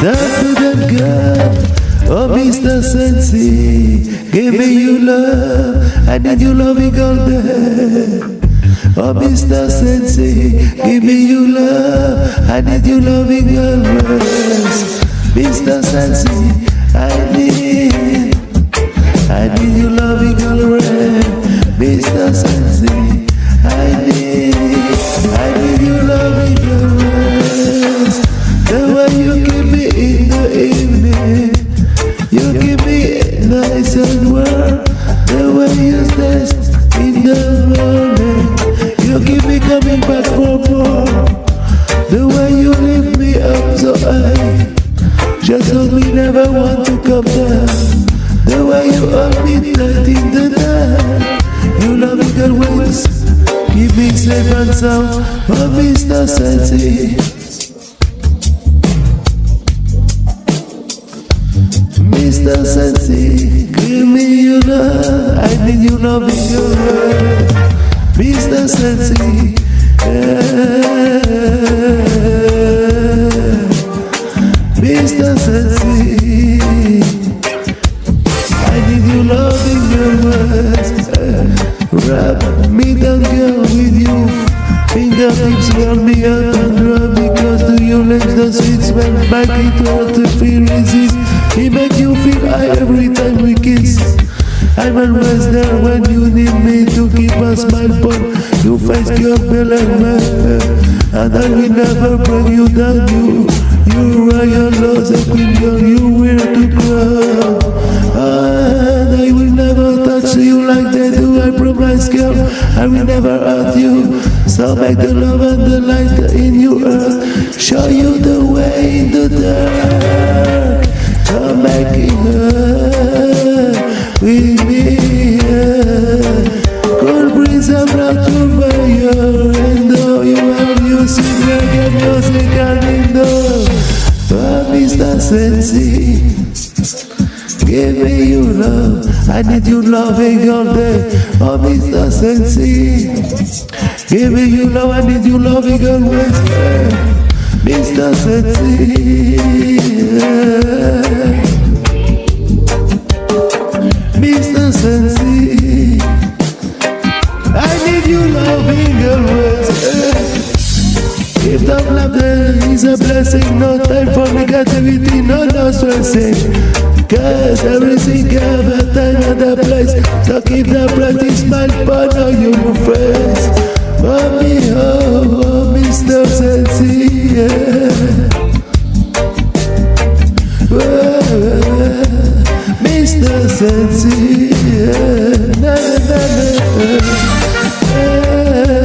That's that girl, Oh, Mr. Sensi, give me your love. I need your loving all day. Oh, Mr. Sensi, give me your love. I need your loving always. Mr. Sensi, I need, I need your loving always. High, just hold me, never want to come down. The way you me tight in the night, you love me always, keep me safe and sound. Oh, Mr. Sensi. Mr. Sensi, give me your love. I need you loving your love. Mr. Sensi, yeah. Words. Wrap me down, girl, with you. Fingertips round me up and me close to your lips. The sweet smell back it hard to feel resist. It make you feel high every time we kiss. I'm always there when you need me to keep a smile upon your face, your bell and man. And I will never bring you down. You, you your lost a queen girl. You wear to crown. I will never hurt you. So make the love and the light in you earth. Show you the way in the dark. Come back here with me. Cold breeze I'm to by your window. You have music, reggae music and window. Oh, Mr. Sensi. Give me your love, I need your loving all day. Oh, Mr. Sensi. Give me your love, I need your loving always. Mr. Sensi. Mr. Sensi. I need you loving always. If the love is a blessing, no time for negativity, no no stressing. Cause every single time at the place So keep the practice smile But now you new friends Mommy, oh, oh Mr. Sensi yeah. oh, Mr. Sensi yeah. na, na, na, na. Yeah.